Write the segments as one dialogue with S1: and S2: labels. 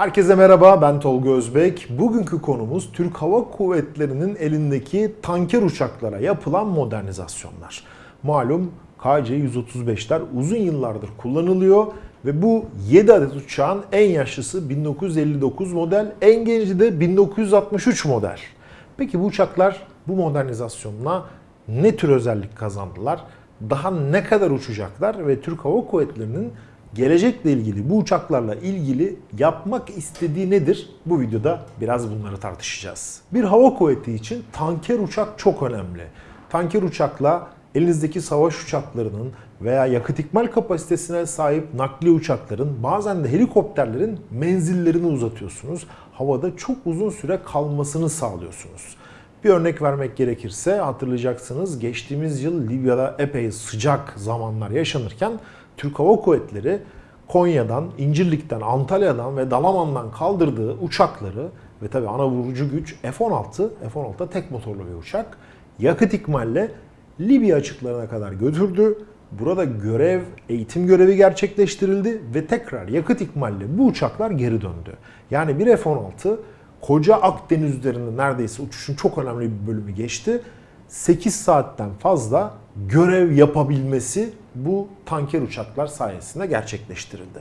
S1: Herkese merhaba, ben Tolga Özbek. Bugünkü konumuz Türk Hava Kuvvetleri'nin elindeki tanker uçaklara yapılan modernizasyonlar. Malum KC-135'ler uzun yıllardır kullanılıyor ve bu 7 adet uçağın en yaşlısı 1959 model, en genci de 1963 model. Peki bu uçaklar bu modernizasyonla ne tür özellik kazandılar? Daha ne kadar uçacaklar ve Türk Hava Kuvvetleri'nin gelecekle ilgili bu uçaklarla ilgili yapmak istediği nedir? Bu videoda biraz bunları tartışacağız. Bir hava kuvveti için tanker uçak çok önemli. Tanker uçakla elinizdeki savaş uçaklarının veya yakıt ikmal kapasitesine sahip nakliye uçakların bazen de helikopterlerin menzillerini uzatıyorsunuz. Havada çok uzun süre kalmasını sağlıyorsunuz. Bir örnek vermek gerekirse hatırlayacaksınız geçtiğimiz yıl Libya'da epey sıcak zamanlar yaşanırken Türk Hava Kuvvetleri Konya'dan, İncirlik'ten, Antalya'dan ve Dalaman'dan kaldırdığı uçakları ve tabi ana vurucu güç F-16, F-16 da tek motorlu bir uçak, yakıt ikmalle Libya açıklarına kadar götürdü. Burada görev, eğitim görevi gerçekleştirildi ve tekrar yakıt ikmalle bu uçaklar geri döndü. Yani bir F-16 koca Akdeniz üzerinde neredeyse uçuşun çok önemli bir bölümü geçti. 8 saatten fazla görev yapabilmesi bu tanker uçaklar sayesinde gerçekleştirildi.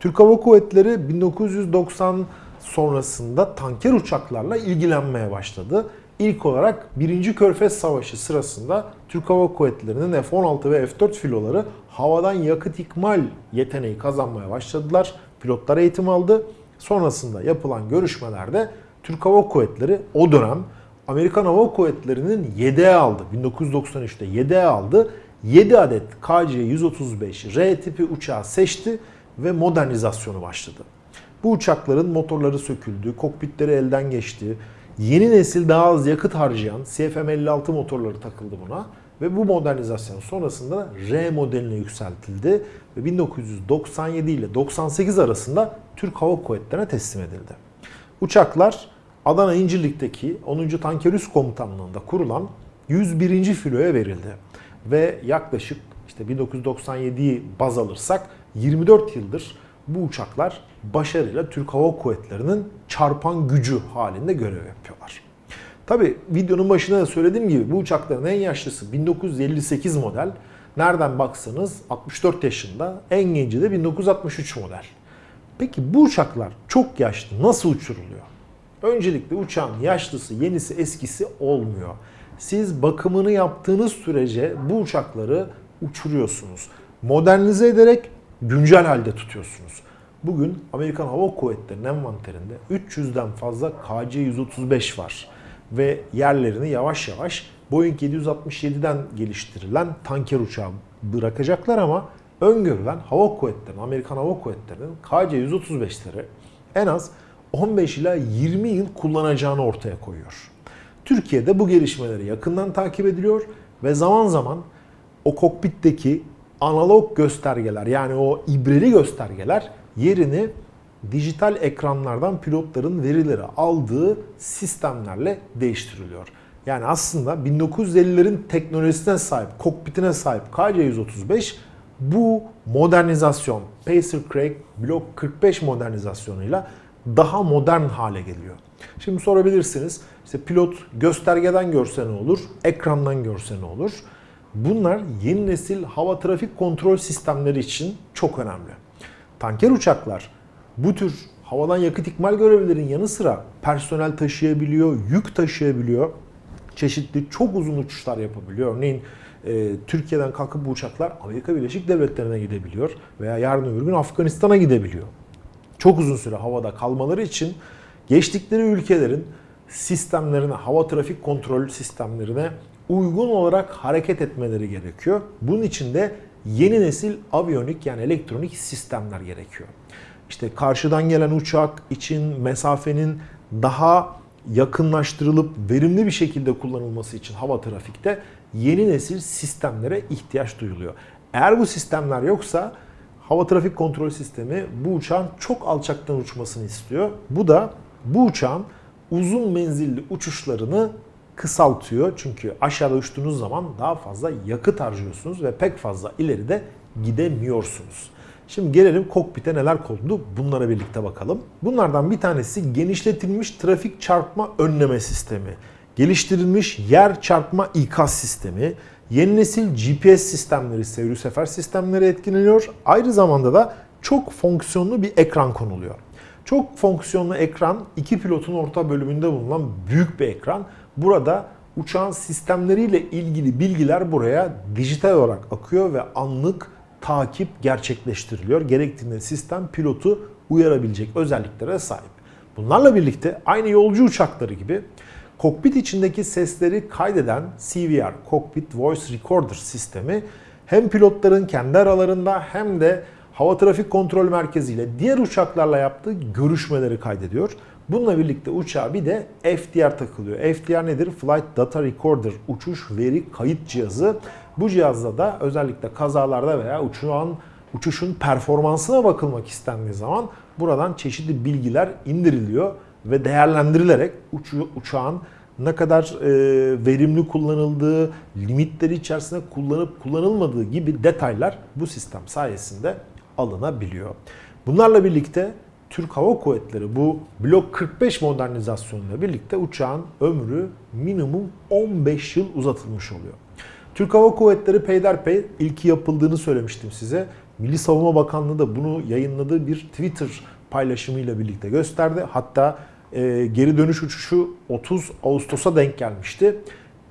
S1: Türk Hava Kuvvetleri 1990 sonrasında tanker uçaklarla ilgilenmeye başladı. İlk olarak 1. Körfez Savaşı sırasında Türk Hava Kuvvetleri'nin F-16 ve F-4 filoları havadan yakıt ikmal yeteneği kazanmaya başladılar. Pilotlar eğitim aldı. Sonrasında yapılan görüşmelerde Türk Hava Kuvvetleri o dönem Amerikan Hava Kuvvetleri'nin yedeğe aldı. 1993'te yedeğe aldı. 7 adet KC-135 R tipi uçağı seçti ve modernizasyonu başladı. Bu uçakların motorları söküldü, kokpitleri elden geçti. Yeni nesil daha az yakıt harcayan CFM56 motorları takıldı buna ve bu modernizasyon sonrasında R modeline yükseltildi ve 1997 ile 98 arasında Türk Hava Kuvvetleri'ne teslim edildi. Uçaklar Adana İncirlik'teki 10. Tanker Üst Komutanlığı'nda kurulan 101. filoya verildi. Ve yaklaşık işte 1997'yi baz alırsak 24 yıldır bu uçaklar başarıyla Türk Hava Kuvvetleri'nin çarpan gücü halinde görev yapıyorlar. Tabi videonun başında da söylediğim gibi bu uçakların en yaşlısı 1958 model. Nereden baksanız 64 yaşında, en genci de 1963 model. Peki bu uçaklar çok yaşlı nasıl uçuruluyor? Öncelikle uçağın yaşlısı, yenisi, eskisi olmuyor. Siz bakımını yaptığınız sürece bu uçakları uçuruyorsunuz. Modernize ederek güncel halde tutuyorsunuz. Bugün Amerikan Hava Kuvvetleri'nin envanterinde 300'den fazla KC-135 var. Ve yerlerini yavaş yavaş Boeing 767'den geliştirilen tanker uçağı bırakacaklar ama öngörülen Hava Kuvvetleri'nin, Amerikan Hava Kuvvetleri'nin KC-135'leri en az 15 ila 20 yıl kullanacağını ortaya koyuyor. Türkiye'de bu gelişmeleri yakından takip ediliyor ve zaman zaman o kokpitteki analog göstergeler yani o ibreli göstergeler yerini dijital ekranlardan pilotların verileri aldığı sistemlerle değiştiriliyor. Yani aslında 1950'lerin teknolojisine sahip, kokpitine sahip KC-135 bu modernizasyon, Pacer Craig Block 45 modernizasyonuyla daha modern hale geliyor. Şimdi sorabilirsiniz, işte pilot göstergeden görse ne olur, ekrandan görse ne olur? Bunlar yeni nesil hava trafik kontrol sistemleri için çok önemli. Tanker uçaklar bu tür havadan yakıt ikmal görevlilerin yanı sıra personel taşıyabiliyor, yük taşıyabiliyor. Çeşitli çok uzun uçuşlar yapabiliyor. Örneğin e, Türkiye'den kalkıp bu uçaklar Amerika Birleşik Devletleri'ne gidebiliyor veya yarın öbür gün Afganistan'a gidebiliyor. Çok uzun süre havada kalmaları için geçtikleri ülkelerin sistemlerine, hava trafik kontrol sistemlerine uygun olarak hareket etmeleri gerekiyor. Bunun için de yeni nesil aviyonik yani elektronik sistemler gerekiyor. İşte karşıdan gelen uçak için mesafenin daha yakınlaştırılıp verimli bir şekilde kullanılması için hava trafikte yeni nesil sistemlere ihtiyaç duyuluyor. Eğer bu sistemler yoksa hava trafik kontrol sistemi bu uçağın çok alçaktan uçmasını istiyor. Bu da bu uçağın uzun menzilli uçuşlarını kısaltıyor. Çünkü aşağıda uçtuğunuz zaman daha fazla yakıt harcıyorsunuz ve pek fazla ileride gidemiyorsunuz. Şimdi gelelim kokpite neler kondu bunlara birlikte bakalım. Bunlardan bir tanesi genişletilmiş trafik çarpma önleme sistemi, geliştirilmiş yer çarpma ikaz sistemi, yeni nesil GPS sistemleri, seyir sefer sistemleri etkileniyor. Aynı zamanda da çok fonksiyonlu bir ekran konuluyor. Çok fonksiyonlu ekran iki pilotun orta bölümünde bulunan büyük bir ekran. Burada uçağın sistemleriyle ilgili bilgiler buraya dijital olarak akıyor ve anlık takip gerçekleştiriliyor. Gerektiğinde sistem pilotu uyarabilecek özelliklere sahip. Bunlarla birlikte aynı yolcu uçakları gibi kokpit içindeki sesleri kaydeden CVR, Cockpit Voice Recorder sistemi hem pilotların kendi aralarında hem de hava trafik kontrol merkezi ile diğer uçaklarla yaptığı görüşmeleri kaydediyor. Bununla birlikte uçağa bir de FDR takılıyor. FDR nedir? Flight Data Recorder, uçuş veri kayıt cihazı. Bu cihazda da özellikle kazalarda veya uçağın uçuşun performansına bakılmak istendiği zaman buradan çeşitli bilgiler indiriliyor ve değerlendirilerek uçu, uçağın ne kadar e, verimli kullanıldığı, limitleri içerisinde kullanıp kullanılmadığı gibi detaylar bu sistem sayesinde alınabiliyor. Bunlarla birlikte Türk Hava Kuvvetleri bu Blok 45 modernizasyonuyla birlikte uçağın ömrü minimum 15 yıl uzatılmış oluyor. Türk Hava Kuvvetleri peyderpey ilki yapıldığını söylemiştim size. Milli Savunma Bakanlığı da bunu yayınladığı bir Twitter paylaşımıyla birlikte gösterdi. Hatta e, geri dönüş uçuşu 30 Ağustos'a denk gelmişti.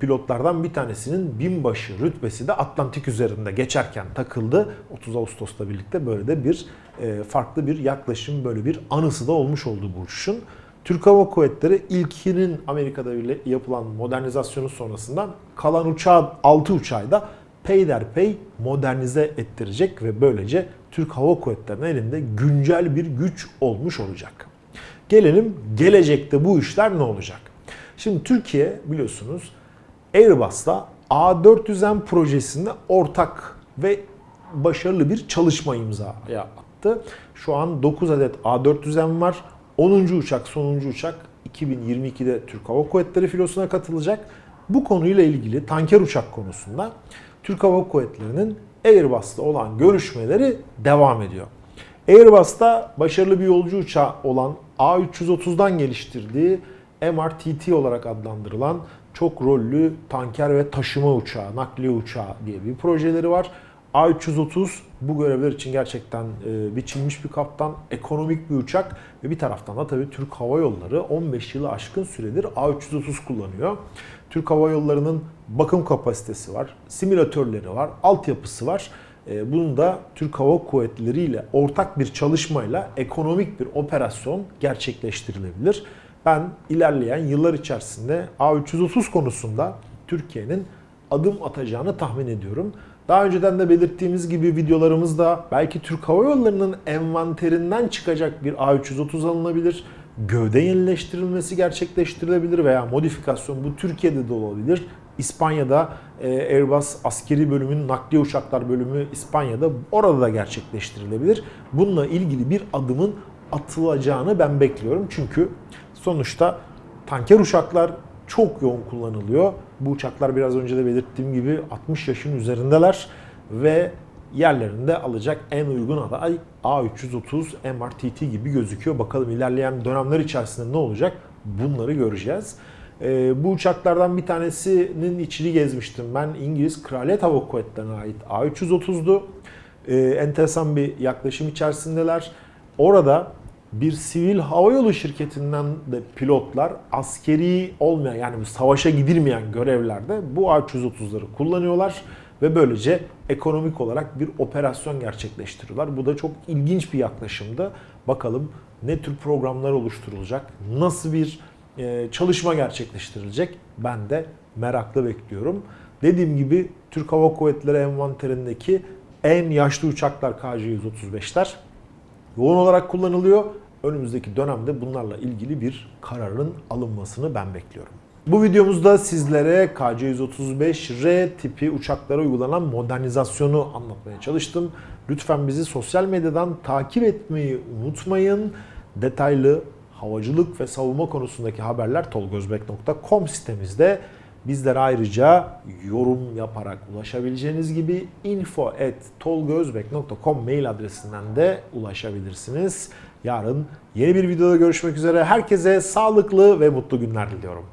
S1: Pilotlardan bir tanesinin binbaşı rütbesi de Atlantik üzerinde geçerken takıldı. 30 Ağustos'ta birlikte böyle de bir e, farklı bir yaklaşım, böyle bir anısı da olmuş oldu bu uçuşun. Türk Hava Kuvvetleri ilkinin Amerika'da yapılan modernizasyonu sonrasından kalan uçağı 6 uçağı da peyderpey modernize ettirecek ve böylece Türk Hava Kuvvetleri'nin elinde güncel bir güç olmuş olacak. Gelelim gelecekte bu işler ne olacak? Şimdi Türkiye biliyorsunuz Airbus'la A400M projesinde ortak ve başarılı bir çalışma imza attı. Şu an 9 adet A400M var. 10. uçak, sonuncu uçak 2022'de Türk Hava Kuvvetleri filosuna katılacak. Bu konuyla ilgili tanker uçak konusunda Türk Hava Kuvvetleri'nin Airbus'la olan görüşmeleri devam ediyor. Airbus'ta başarılı bir yolcu uçağı olan A330'dan geliştirdiği MRTT olarak adlandırılan çok rollü tanker ve taşıma uçağı, nakliye uçağı diye bir projeleri var. A330 bu görevler için gerçekten e, biçilmiş bir kaptan, ekonomik bir uçak ve bir taraftan da tabii Türk Hava Yolları 15 yılı aşkın süredir A330 kullanıyor. Türk Hava Yolları'nın bakım kapasitesi var, simülatörleri var, altyapısı var. E, bunun da Türk Hava Kuvvetleri ile ortak bir çalışmayla ekonomik bir operasyon gerçekleştirilebilir. Ben ilerleyen yıllar içerisinde A330 konusunda Türkiye'nin adım atacağını tahmin ediyorum. Daha önceden de belirttiğimiz gibi videolarımızda belki Türk Hava Yolları'nın envanterinden çıkacak bir A330 alınabilir. Gövde yenileştirilmesi gerçekleştirilebilir veya modifikasyon bu Türkiye'de de olabilir. İspanya'da e, Airbus askeri bölümünün nakliye uçaklar bölümü İspanya'da orada da gerçekleştirilebilir. Bununla ilgili bir adımın atılacağını ben bekliyorum. Çünkü sonuçta tanker uçaklar çok yoğun kullanılıyor. Bu uçaklar biraz önce de belirttiğim gibi 60 yaşın üzerindeler ve yerlerinde alacak en uygun aday A330 MRTT gibi gözüküyor. Bakalım ilerleyen dönemler içerisinde ne olacak bunları göreceğiz. Ee, bu uçaklardan bir tanesinin içini gezmiştim. Ben İngiliz Kraliyet Hava Kuvvetleri'ne ait A330'du. Ee, enteresan bir yaklaşım içerisindeler. Orada bir sivil havayolu şirketinden de pilotlar askeri olmayan yani savaşa gidilmeyen görevlerde bu A330'ları kullanıyorlar ve böylece ekonomik olarak bir operasyon gerçekleştiriyorlar. Bu da çok ilginç bir yaklaşımdı. Bakalım ne tür programlar oluşturulacak, nasıl bir e, çalışma gerçekleştirilecek ben de merakla bekliyorum. Dediğim gibi Türk Hava Kuvvetleri envanterindeki en yaşlı uçaklar KC-135'ler yoğun olarak kullanılıyor. Önümüzdeki dönemde bunlarla ilgili bir kararın alınmasını ben bekliyorum. Bu videomuzda sizlere KC-135R tipi uçaklara uygulanan modernizasyonu anlatmaya çalıştım. Lütfen bizi sosyal medyadan takip etmeyi unutmayın. Detaylı havacılık ve savunma konusundaki haberler tolgozbek.com sitemizde Bizlere ayrıca yorum yaparak ulaşabileceğiniz gibi info@tolgozbek.com mail adresinden de ulaşabilirsiniz. Yarın yeni bir videoda görüşmek üzere. Herkese sağlıklı ve mutlu günler diliyorum.